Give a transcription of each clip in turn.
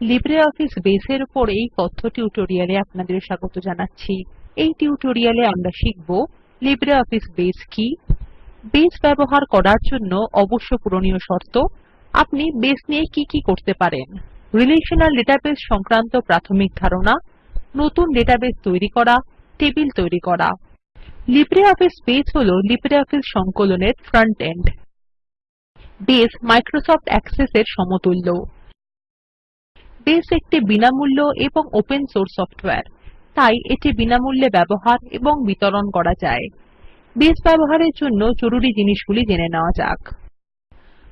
LibreOffice base এর উপর এই কথ্য টিউটোরিয়ালে আপনাদের স্বাগত জানাচ্ছি। এই টিউটোরিয়ালে আমরা শিখব লিব্রিঅফিস বেস কি। বেস ব্যবহার করার জন্য অবশ্য পূরণীয় শর্ত, আপনি বেস নিয়ে কি কি করতে পারেন। রিলেশনাল ডেটাবেস সংক্রান্ত প্রাথমিক ধারণা, নতুন ডেটাবেস তৈরি করা, টেবিল তৈরি করা। লিব্রিঅফিস বেস হল লিব্রিঅফিস সংকলনের front end base Microsoft access এর সমতুল্য। বেস একটি বিনামূল্য এবং ওপেন সোর্স সফটওয়্যার। তাই এটি বিনামূল্যে ব্যবহার এবং বিতরণ করা যায়। বেস ব্যবহারের জন্য জরুরি জিনিসগুলি জেনে নেওয়া যাক।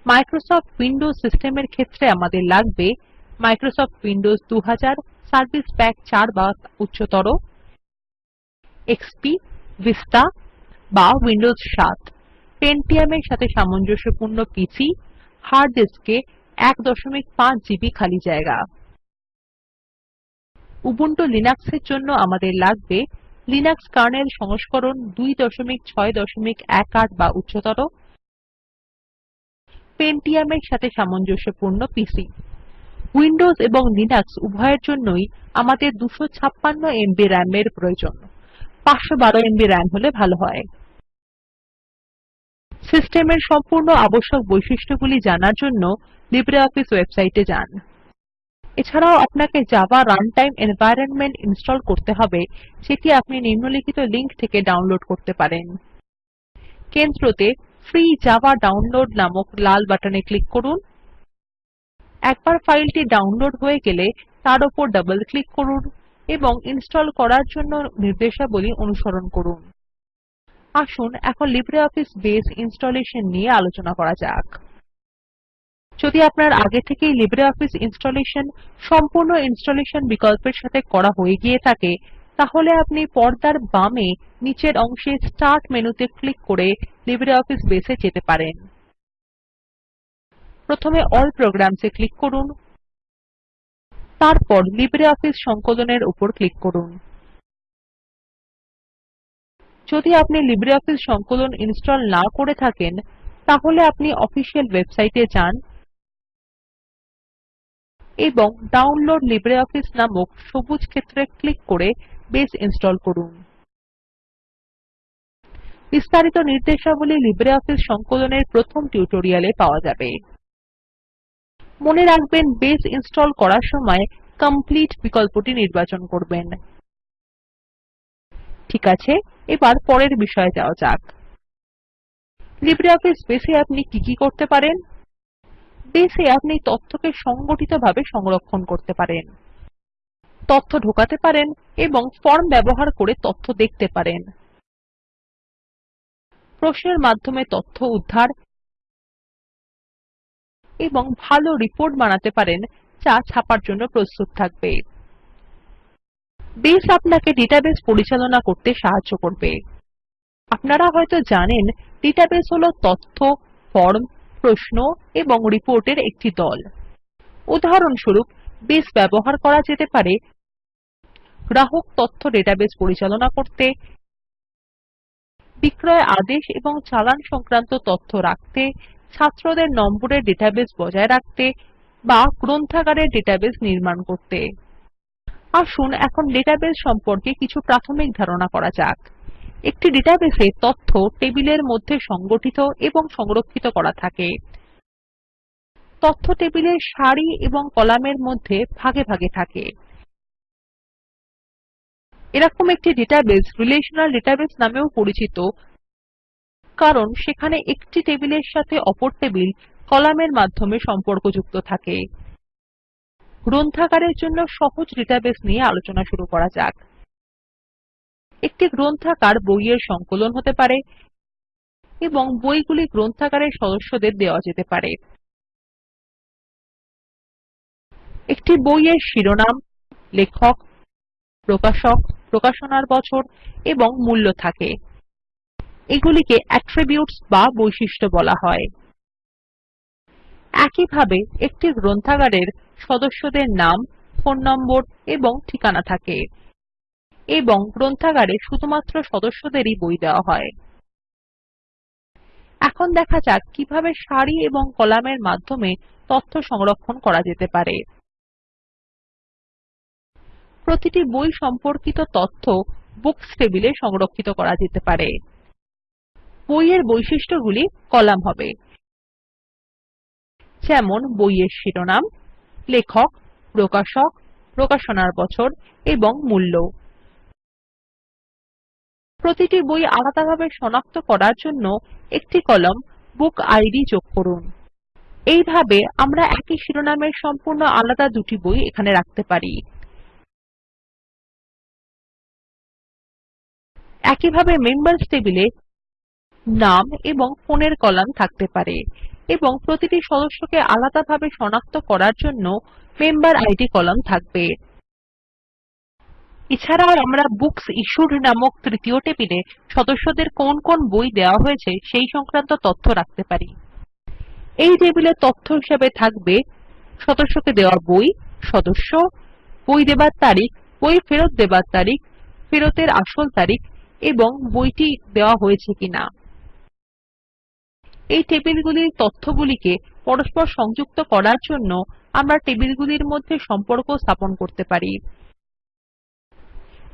মাইক্রোসফট উইন্ডোজ সিস্টেমের ক্ষেত্রে আমাদের লাগবে মাইক্রোসফট উইন্ডোজ 2000 সার্ভিস প্যাক 4 বা উচ্চতর, এক্সপি, ভিস্তা বা উইন্ডোজ 7 পেন্টিয়াম এর সাথে সামঞ্জস্যপূর্ণ পিসি, হার্ড ডিস্কে 15 জিবি খালি জায়গা। উবুন্টু লিনাক্স এর জন্য আমাদের লাগবে লিনাক্স কার্নেল সংস্করণ 2618 বা উচ্চতর পেন্টিয়াম এর সাথে সামঞ্জস্যপূর্ণ পিসি। উইন্ডোজ এবং লিনাক্স উভয়ের জন্যই আমাদের 256 এমবি রাম এর প্রয়োজন। 512 এমবি রাম হলে ভালো হয়। সিস্টেমের সম্পূর্ণ আবশ্যক বৈশিষ্ট্যগুলি জানার জন্য লিব্রিঅফিস ওয়েবসাইটে যান। এছাড়াও আপনাকে জাভা রানটাইম এনভায়রনমেন্ট ইনস্টল করতে হবে, যেটি আপনি নিম্নলিখিত লিংক থেকে ডাউনলোড করতে পারেন। কেন্দ্রতে ফ্রি জাভা ডাউনলোড নামক লাল বাটনে ক্লিক করুন। একবার ফাইলটি ডাউনলোড হয়ে গেলে তার উপর ডাবল ক্লিক করুন এবং ইনস্টল করার জন্য নির্দেশাবলী অনুসরণ করুন। আসুন এখন লিব্রিঅফিস বেস ইনস্টলেশন নিয়ে আলোচনা করা যাক। যদি আপনার আগে থেকেই লিব্রিঅফিস ইনস্টলেশন সম্পূর্ণ ইনস্টলেশন বিকল্পের সাথে করা হয়ে গিয়ে থাকে, তাহলে আপনি পর্দার বামে নিচের অংশে স্টার্ট মেনুতে ক্লিক করে লিব্রিঅফিস বেস যেতে পারেন। প্রথমে অল প্রোগ্রামস এ ক্লিক করুন। তারপর লিব্রিঅফিস সংকলনের উপর ক্লিক করুন। যদি আপনি লিব্রিঅফিস সংকলন ইনস্টল না করে থাকেন, তাহলে আপনি অফিসিয়াল ওয়েবসাইটে যান। এবং ডাউনলোড লিব্রিঅফিস নামক সবুজ ক্ষেত্রে ক্লিক করে বেস ইনস্টল করুন। বিস্তারিত নির্দেশাবলী লিব্রিঅফিস সংকলনের প্রথম টিউটোরিয়ালে পাওয়া যাবে। মনে রাখবেন বেস ইনস্টল করার সময় কমপ্লিট বিকল্পটি নির্বাচন করবেন। ঠিক আছে, এবার পরের বিষয়ে যাওয়া যাক। লিব্রিঅফিস বেস এ আপনি কি কি করতে পারেন? বেস আপনি তথ্যকে সংগঠিতভাবে সংরক্ষণ করতে পারেন। তথ্য ঢোকাতে পারেন এবং ফর্ম ব্যবহার করে তথ্য দেখতে পারেন। প্রশ্নের মাধ্যমে তথ্য উদ্ধার এবং ভালো রিপোর্ট বানাতে পারেন যা ছাপার জন্য প্রস্তুত থাকবে। বেস আপনাকে ডেটাবেস পরিচালনা করতে সাহায্য করবে। আপনারা হয়তো জানেন ডেটাবেস হল তথ্য ফর্ম প্রশ্ন এবং রিপোর্টের একটি দল। উদাহরণস্বরূপ, বেস ব্যবহার করা যেতে পারে। গ্রাহক তথ্য ডেটাবেস পরিচালনা করতে। বিক্রয় আদেশ এবং চালান সংক্রান্ত তথ্য রাখতে। ছাত্রদের নম্বরের ডেটাবেস বজায় রাখতে বা গ্রন্থাগারের ডেটাবেস নির্মাণ করতে। আসুন এখন ডেটাবেস সম্পর্কে কিছু প্রাথমিক ধারণা করা যাক। একটি ডেটাবেসে তথ্য টেবিলের মধ্যে সংগঠিত এবং সংরক্ষিত করা থাকে। তথ্য টেবিলের সারি এবং কলামের মধ্যে ভাগে ভাগে থাকে। এরকম একটি ডেটাবেস রিলেশনাল ডেটাবেস নামেও পরিচিত, কারণ সেখানে একটি টেবিলের সাথে অপর টেবিল কলামের মাধ্যমে সম্পর্কযুক্ত থাকে। গ্রন্থাগারের জন্য সহজ ডেটাবেস নিয়ে আলোচনা শুরু করা যাক। একটি গ্রন্থাগার বইয়ের সংকলন হতে পারে এবং বইগুলি গ্রন্থাগারের সদস্যদের দেওয়া যেতে পারে। একটি বইয়ের শিরোনাম, লেখক, প্রকাশক, প্রকাশনার বছর এবং মূল্য থাকে। এগুলিকে অ্যাট্রিবিউটস বা বৈশিষ্ট্য বলা হয়। একইভাবে একটি গ্রন্থাগারের সদস্যদের নাম, ফোন নম্বর এবং ঠিকানা থাকে। এবং গ্রন্থাগারে শুধুমাত্র সদস্যদেরই বই দেওয়া হয়। এখন দেখা যাক কীভাবে সারি এবং কলামের মাধ্যমে তথ্য সংরক্ষণ করা যেতে পারে। প্রতিটি বই সম্পর্কিত তথ্য বুকস টেবিলে সংরক্ষিত করা যেতে পারে। বইয়ের বৈশিষ্ট্যগুলি কলাম হবে। যেমন, বইয়ের শিরোনাম, লেখক, প্রকাশক, প্রকাশনার বছর এবং মূল্য। প্রতিটি বই আলাদাভাবে শনাক্ত করার জন্য একটি কলাম বুক আইডি যোগ করুন। এইভাবে আমরা একই শিরোনামের সম্পূর্ণ আলাদা দুটি বই এখানে রাখতে পারি। একইভাবে মেম্বার্স টেবিলে নাম এবং ফোনের কলাম থাকতে পারে এবং প্রতিটি সদস্যকে আলাদাভাবে শনাক্ত করার জন্য মেম্বার আইডি কলাম থাকবে। এছাড়াও আমরা বুকস ইশ্যুড নামক তৃতীয় টেবিলে সদস্যদের কোন কোন বই দেওয়া হয়েছে সেই সংক্রান্ত তথ্য রাখতে পারি। এই টেবিলে তথ্য হিসাবে থাকবে সদস্যকে দেওয়া বই, সদস্য, বই দেবার তারিখ, বই ফেরত দেবার তারিখ, ফেরতের আসল তারিখ এবং বইটি দেওয়া হয়েছে কিনা। এই টেবিলগুলির তথ্যগুলিকে পরস্পর সংযুক্ত করার জন্য আমরা টেবিলগুলির মধ্যে সম্পর্ক স্থাপন করতে পারি।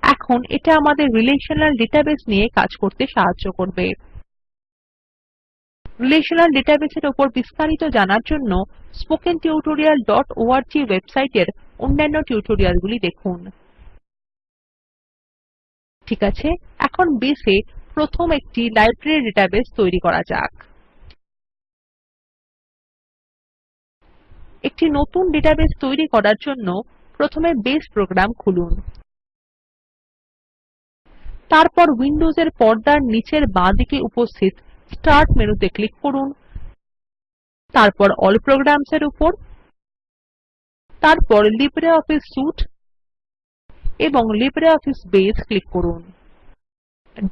এখন এটা আমাদের রিলেশনাল ডেটাবেস নিয়ে কাজ করতে সাহায্য করবে। রিলেশনাল ডেটাবেস এর উপর বিস্তারিত জানার জন্য স্পোকেন tutorialঅর্গ ওয়েবসাইটের অন্যান্য টিউটোরিয়ালগুলি দেখুন। ঠিক আছে, এখন বেস প্রথম একটি লাইব্রেরি ডেটাবেস তৈরি করা যাক। একটি নতুন ডেটাবেস তৈরি করার জন্য প্রথমে বেস প্রোগ্রাম খুলুন। তারপর উইন্ডোজ এর পর্দার নীচের বাঁদিকে উপস্থিত স্টার্ট মেনুতে ক্লিক করুন। তারপর এএলএল প্রোগ্রামস এর উপর। তারপর লিব্রিঅফিস সুইতে এবং লিব্রিঅফিস বেস ক্লিক করুন।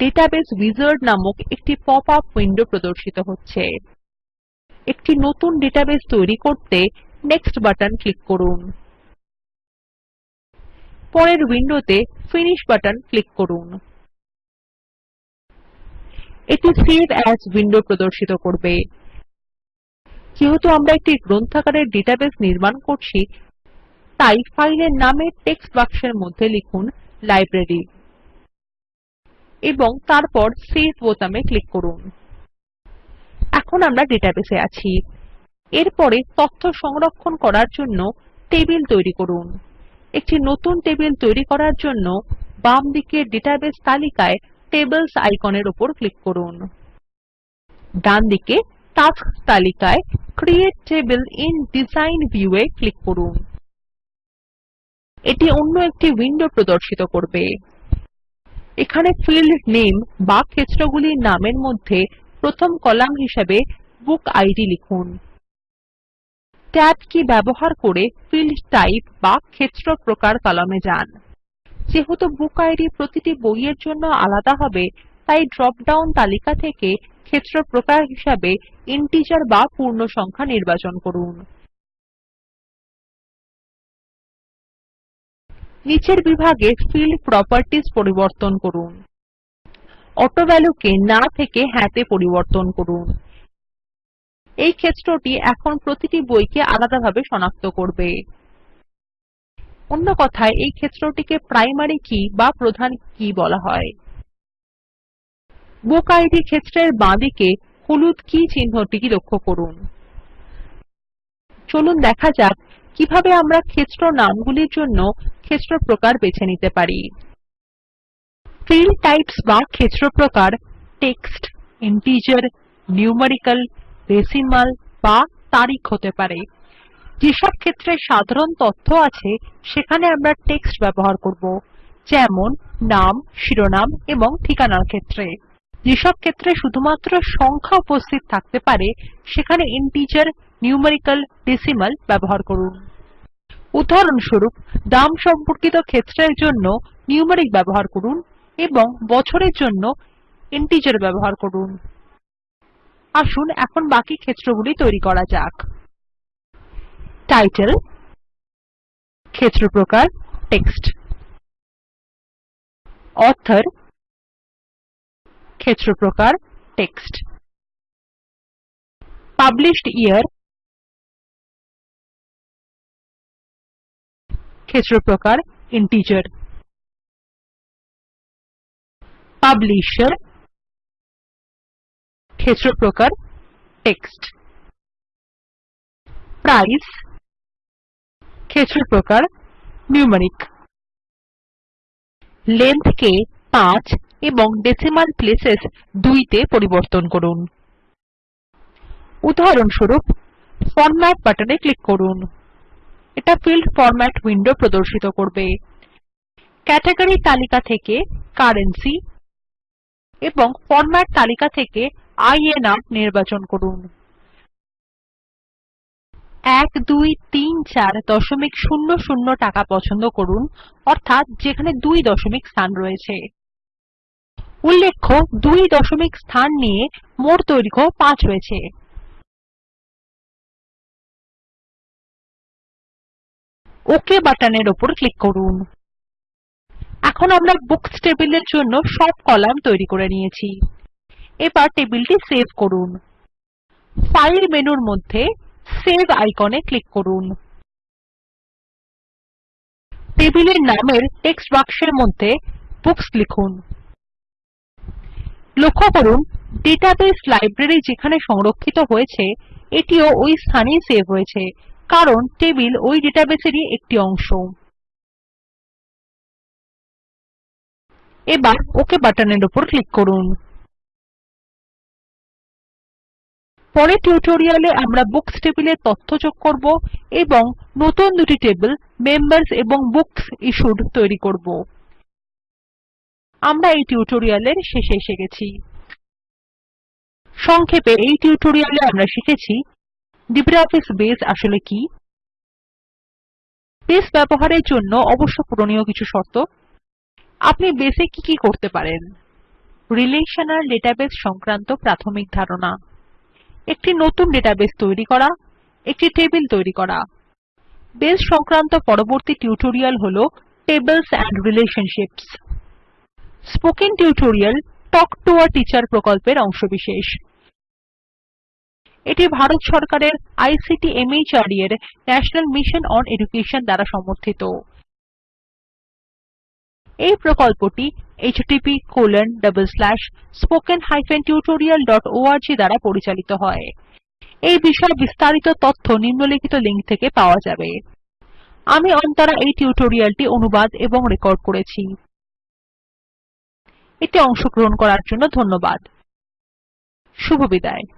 ডেটাবেস উইজার্ড নামক একটি পপ আপ উইন্ডো প্রদর্শিত হচ্ছে। একটি নতুন ডেটাবেস তৈরি করতে নেক্সট বাটন ক্লিক করুন। পরের উইন্ডোতে ফিনিশ বাটন ক্লিক করুন। এটি সেভ এএস উইন্ডো প্রদর্শিত করবে। যেহেতু আমরা একটি গ্রন্থাগারের ডেটাবেস নির্মাণ করছি, তাই ফাইলের নামের টেক্সট বাক্সের মধ্যে লিখুন লাইব্রেরি এবং তারপর সেভ বোতামে ক্লিক করুন। এখন আমরা ডেটাবেসে আছি। এরপরে তথ্য সংরক্ষণ করার জন্য টেবিল তৈরি করুন। একটি নতুন টেবিল তৈরি করার জন্য বাম দিকের ডেটাবেস তালিকায় টেবলস আইকনের উপর ক্লিক করুন। ডানদিকে টাস্কস তালিকায় create table in design view এ ক্লিক করুন। এটি অন্য একটি উইন্ডো প্রদর্শিত করবে। এখানে ফিল্ড নেম বা ক্ষেত্রগুলির নামের মধ্যে প্রথম কলাম হিসাবে বুক ইদ লিখুন। ট্যাব কী ব্যবহার করে ফিল্ড টাইপ বা ক্ষেত্র প্রকার কলামে যান। যেহেতু বুক ইদ প্রতিটি বইয়ের জন্য আলাদা হবে, তাই ড্রপ ডাউন তালিকা থেকে ক্ষেত্র প্রকার হিসাবে ইন্টিজার বা পূর্ণসংখ্যা নির্বাচন করুন। নিচের বিভাগে ফিল্ড প্রপার্টিস পরিবর্তন করুন। অটোভ্যালিউ কে না থেকে হ্যাঁ তে পরিবর্তন করুন। এই ক্ষেত্রটি এখন প্রতিটি বইকে আলাদাভাবে সনাক্ত করবে। অন্য কথায়, এই ক্ষেত্রটিকে প্রাইমারি কি বা প্রধান কি বলা হয়। বুক ইদ ক্ষেত্রের বাঁদিকে হলুদ কি চিহ্নটি লক্ষ্য করুন। চলুন দেখা যাক কীভাবে আমরা ক্ষেত্র নামগুলির জন্য ক্ষেত্র প্রকার বেছে নিতে পারি। ফিল্ড টাইপস বা ক্ষেত্র প্রকার টেক্সট ইন্টিজার নিউমেরিক্যাল ডেসিমাল বা তারিখ হতে পারে। যেসব ক্ষেত্রে সাধারণ তথ্য আছে, সেখানে আমরা টেক্সট ব্যবহার করব, যেমন নাম, শিরোনাম এবং ঠিকানার ক্ষেত্রে। যেসব ক্ষেত্রে শুধুমাত্র সংখ্যা উপস্থিত থাকতে পারে, সেখানে ইন্টিজার নিউমেরিক্যাল ডেসিমাল ব্যবহার করুন। উদাহরণস্বরূপ, দাম সম্পর্কিত ক্ষেত্রের জন্য নিউমেরিক ব্যবহার করুন এবং বছরের জন্য ইন্টিজার ব্যবহার করুন। আসুন এখন বাকি ক্ষেত্রগুলি তৈরি করা যাক। টাইটেল ক্ষেত্র প্রকার টেক্সট অথর ক্ষেত্র প্রকার টেক্সট পাবলিশড ইয়ার ক্ষেত্র প্রকার integer. Publisher ক্ষেত্র প্রকার টেক্সট price ক্ষেত্র প্রকার নিউমেরিক length কে 5 এবং ডেসিমাল প্লেসেস 2 তে পরিবর্তন করুন। উদাহরণস্বরূপ ফরম্যাট বাটনে ক্লিক করুন। এটা ফিল্ড ফরম্যাট উইন্ডো প্রদর্শিত করবে। ক্যাটাগরি তালিকা থেকে কারেন্সি এবং ফরম্যাট তালিকা থেকে ইএনআর নির্বাচন করুন। 1234 দশমিক শূন্য শূন্য টাকা পছন্দ করুন, অর্থাৎ যেখানে দুই দশমিক স্থান রয়েছে। উল্লেখ্য, দুই দশমিক স্থান নিয়ে মোট দৈর্ঘ্য 5 রয়েছে। ওক বাটনের উপর ক্লিক করুন। এখন আমরা বুকস টেবিলের জন্য সব কলাম তৈরি করে নিয়েছি। এবার টেবিলটি সেভ করুন। ফাইল মেনুর মধ্যে সেভ আইকনে ক্লিক করুন। টেবিলের নামের টেক্সট বাক্সের মধ্যে বুকস লিখুন। লক্ষ্য করুন, ডেটাবেস লাইব্রেরি যেখানে সংরক্ষিত হয়েছে, এটিও ওই স্থানেই সেভ হয়েছে, কারণ টেবিল ওই ডেটাবেসেরই একটি অংশ। এবার ওকে বাটনের উপর ক্লিক করুন। পরের টিউটোরিয়ালে আমরা বুকস টেবিলে তথ্য যোগ করব এবং নতুন দুটি টেবিল মেম্বার্স এবং বুকস ইশ্যুড তৈরি করব। আমরা এই টিউটোরিয়ালের শেষে এসে গেছি। সংক্ষেপে এই টিউটোরিয়ালে আমরা শিখেছি লিব্রিঅফিস বেস আসলে কি? বেস ব্যবহারের জন্য অবশ্য পূরণীয় কিছু শর্ত। আপনি বেসে কি কি করতে পারেন? রিলেশনাল ডেটাবেস সংক্রান্ত প্রাথমিক ধারণা। একটি নতুন ডেটাবেস তৈরি করা, একটি টেবিল তৈরি করা। বেস সংক্রান্ত পরবর্তী টিউটোরিয়াল হল tables and relationships spoken tutorial talk to a teacher প্রকল্পের অংশবিশেষ। এটি ভারত সরকারের আইসিটি মাহর্দ এর ন্যাশনাল মিশন অন এডুকেশন দ্বারা সমর্থিত। এই প্রকল্পটি httpspoken tutorialorg দ্বারা পরিচালিত হয়। এই বিষয়ে বিস্তারিত তথ্য নিম্নলিখিত লিঙ্ক থেকে পাওয়া যাবে। আমি অন্তরা এই টিউটোরিয়ালটি অনুবাদ এবং রেকর্ড করেছি। এতে অংশগ্রহণ করার জন্য ধন্যবাদ। শুভবিদায়